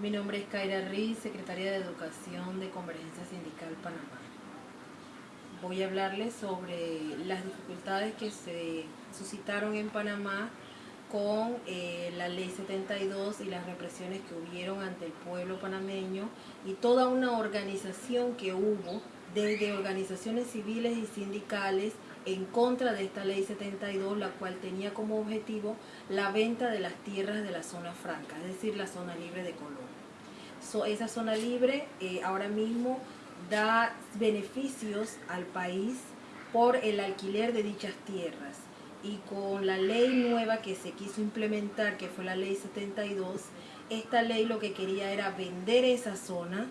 Mi nombre es Kaira Riz, secretaria de Educación de Convergencia Sindical Panamá. Voy a hablarles sobre las dificultades que se suscitaron en Panamá con eh, la ley 72 y las represiones que hubieron ante el pueblo panameño y toda una organización que hubo desde organizaciones civiles y sindicales en contra de esta ley 72, la cual tenía como objetivo la venta de las tierras de la zona franca, es decir, la zona libre de Colón. esa zona libre eh, ahora mismo da beneficios al país por el alquiler de dichas tierras y con la ley nueva que se quiso implementar, que fue la ley 72, esta ley lo que quería era vender esa zona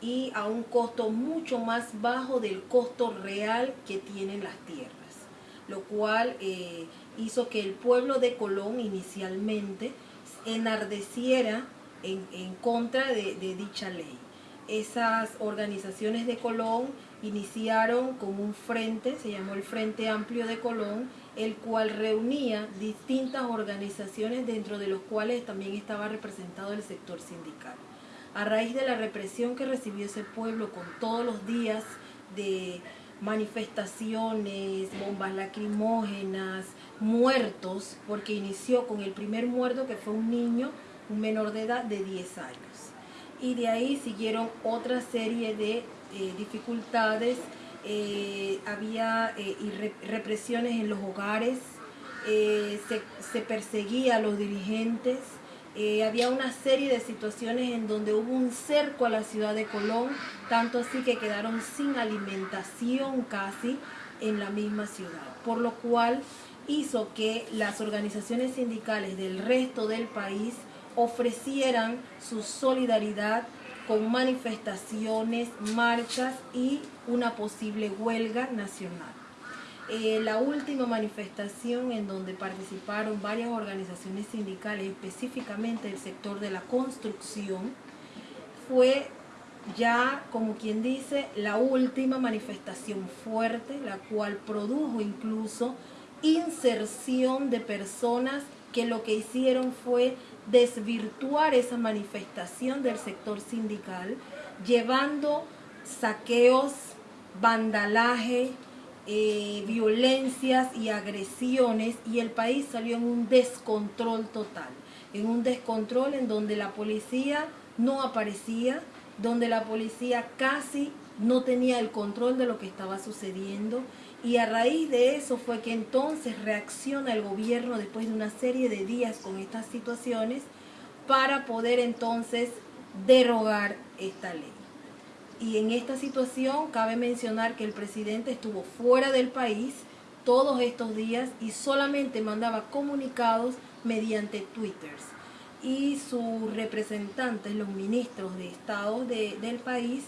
y a un costo mucho más bajo del costo real que tienen las tierras, lo cual eh, hizo que el pueblo de Colón inicialmente enardeciera en, contra de, de dicha ley. Esas organizaciones de Colón iniciaron con un frente, se llamó el Frente Amplio de Colón, el cual reunía distintas organizaciones dentro de los cuales también estaba representado el sector sindical. A raíz de la represión que recibió ese pueblo con todos los días de manifestaciones, bombas lacrimógenas, muertos, porque inició con el primer muerto que fue un niño, un menor de edad de 10 años. Y de ahí siguieron otra serie de eh, dificultades, eh, había eh, represiones en los hogares, se, se, perseguía a los dirigentes, había una serie de situaciones en donde hubo un cerco a la ciudad de Colón, tanto así que quedaron sin alimentación casi en la misma ciudad, por lo cual hizo que las organizaciones sindicales del resto del país ofrecieran su solidaridad con manifestaciones, marchas y una posible huelga nacional. Eh, la última manifestación en donde participaron varias organizaciones sindicales, específicamente el sector de la construcción, fue ya, como quien dice, la última manifestación fuerte, la cual produjo incluso inserción de personas que lo que hicieron fue desvirtuar esa manifestación del sector sindical, llevando saqueos, vandalaje, eh, violencias y agresiones y el país salió en un descontrol total, en un descontrol en donde la policía no aparecía, donde la policía casi no tenía el control de lo que estaba sucediendo y a raíz de eso fue que entonces reacciona el gobierno después de una serie de días con estas situaciones para poder entonces derogar esta ley. Y en esta situación cabe mencionar que el presidente estuvo fuera del país todos estos días y solamente mandaba comunicados mediante twitters. Y sus representantes, los ministros de Estado del país,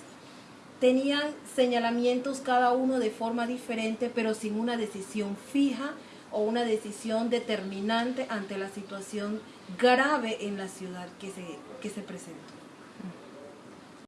tenían señalamientos cada uno de forma diferente, pero sin una decisión fija o una decisión determinante ante la situación grave en la ciudad que se, que se presentó.